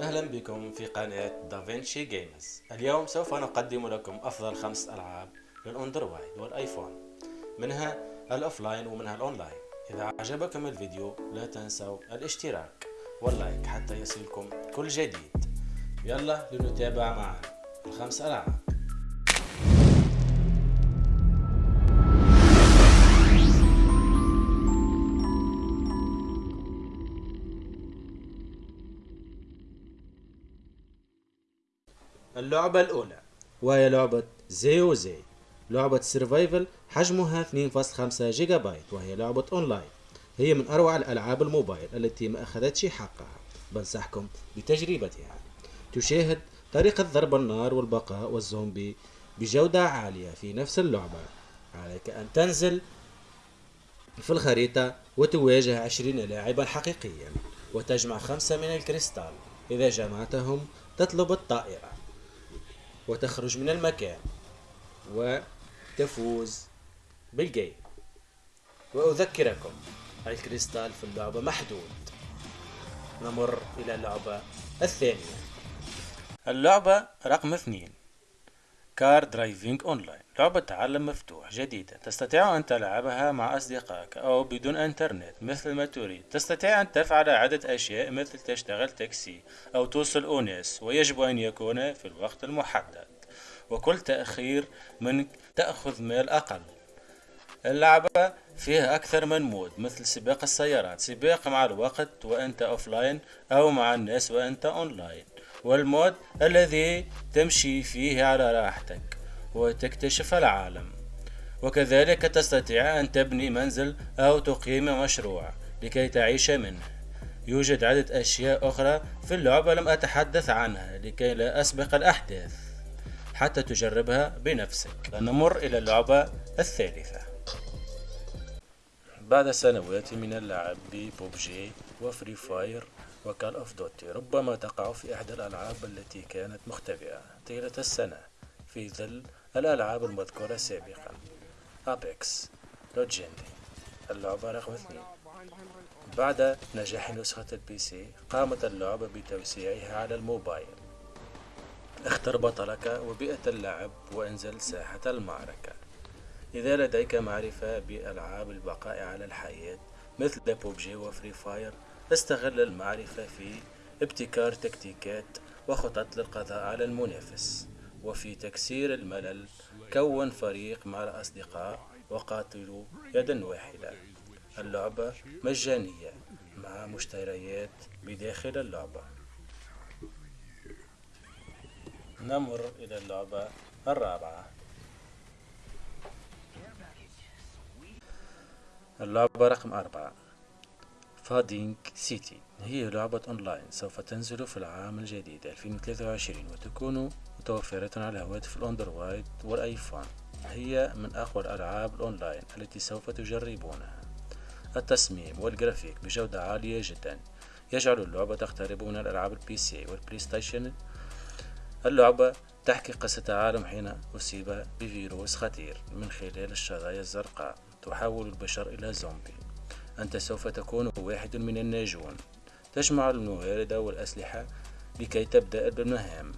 أهلا بكم في قناة دافنشي Games اليوم سوف نقدم لكم أفضل خمس ألعاب للأندرويد والآيفون. منها ال offline ومنها الأونلاين. إذا عجبكم الفيديو لا تنسوا الاشتراك وال like حتى يصلكم كل جديد. يلا لنتابع معا الخمس ألعاب. اللعبة الأولى. وهي لعبة زيو زي. لعبة survival حجمها 2.5 جيجا بايت وهي لعبة أونلاين. هي من أروع الألعاب الموبايل التي ما أخذتش حقها. بنصحكم بتجربتها. تشاهد طريقة ضرب النار والبقاء والزومبي بجودة عالية في نفس اللعبة. عليك أن تنزل في الخريطة وتواجه عشرين لاعبا حقيقيا وتجمع خمسة من الكريستال. إذا جمعتهم تطلب الطائرة. وتخرج من المكان وتفوز بال game. وأذكركم الكريستال في اللعبة محدود. نمر إلى اللعبة الثانية. اللعبة رقم اثنين. Car Driving Online. لعبة عالم مفتوح جديدة. تستطيع أن تلعبها مع أصدقائك أو بدون إنترنت. مثل ما تريد. تستطيع أن تفعل عدة أشياء مثل تشتغل تاكسي أو توصل أناس ويجب أن يكون في الوقت المحدد. وكل تأخير منك تأخذ مال أقل. اللعبة فيها أكثر من mode مثل سباق السيارات. سباق مع الوقت وأنت offline أو مع الناس وأنت أونلاين. وال mode الذي تمشي فيه على راحتك وتكتشف العالم. وكذلك تستطيع أن تبني منزل أو تقيم مشروع لكي تعيش منه. يوجد عدة أشياء أخرى في اللعبة لم أتحدث عنها لكي لا أسبق الأحداث حتى تجربها بنفسك. نمر إلى اللعبة الثالثة. بعد سنوات من اللعب ب PUBG و Free Fire و Call of Duty ربما تقع في إحدى الألعاب التي كانت مختبئة طيلة السنة في ظل الألعاب المذكورة سابقا. Apex Legends اللعبة رقم اثنين. بعد نجاح نسخة ال PC قامت اللعبة بتوسيعها على الموبايل. اختر بطلك وبيئة اللعب وانزل ساحة المعركة. إذا لديك معرفة بألعاب البقاء على الحياة مثل PUBG و Free Fire استغل المعرفة في ابتكار تكتيكات وخطط للقضاء على المنافس وفي تكسير الملل كون فريق مع الأصدقاء وقاتلوا يدا واحدة. اللعبة مجانية مع مشتريات بداخل اللعبة. نمر إلى اللعبة الرابعة. اللعبة رقم أربعة. Fading City هي لعبة أونلاين سوف تنزل في العام الجديد 2023 وتكون متوفرة على هواتف الأندرويد والآيفون. هي من أقوى الألعاب الأونلاين التي سوف تجربونها. التصميم والجرافيك بجودة عالية جدا. يجعل اللعبة تقترب من الألعاب ال PC وال PlayStation اللعبة تحكي قصة عالم حين أصيب بفيروس خطير من خلال الشظايا الزرقاء تحول البشر إلى زومبي. أنت سوف تكون واحد من الناجون. تجمع الموارد والأسلحة لكي تبدأ بالمهام.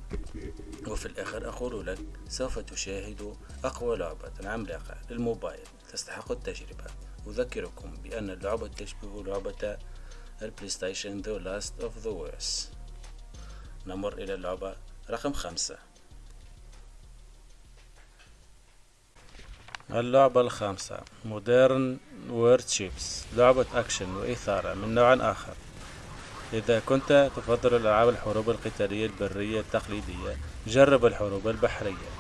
وفي الآخر أقول لك سوف تشاهد أقوى لعبة عملاقة للموبايل. تستحق التجربة. أذكركم بأن اللعبة تشبه لعبة ال PlayStation The Last of Us. نمر إلى اللعبة رقم خمسة. اللعبة الخامسة. Modern وورد شيبس لعبة أكشن وإثارة من نوع آخر. إذا كنت تفضل الألعاب الحروب القتالية البرية التقليدية جرب الحروب البحرية.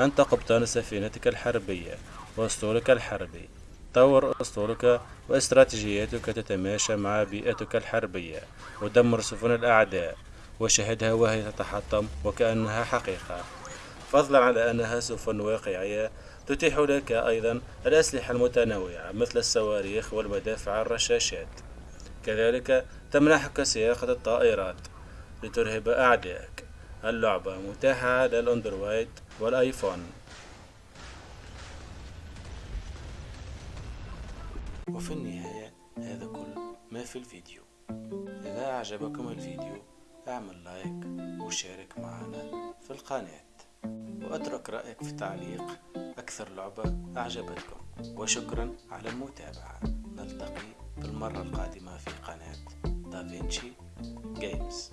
أنت قبطان سفينتك الحربية وأسطولك الحربي. طور أسطولك واستراتيجياتك تتماشى مع بيئتك الحربية ودمر سفن الأعداء وشاهدها وهي تتحطم وكأنها حقيقة. فضلا على أنها سفن واقعية تتيح لك أيضا الأسلحة المتنوعة مثل الصواريخ والمدافع الرشاشات. كذلك تمنحك سياقة الطائرات لترهب أعدائك. اللعبة متاحة على الأندرويد والآيفون. وفي النهاية هذا كل ما في الفيديو. إذا أعجبكم الفيديو أعمل لايك وشارك معنا في القناة. واترك رأيك في تعليق أكثر لعبة أعجبتكم. وشكرا على المتابعة. نلتقي في المرة القادمة في قناة دافينشي جيمز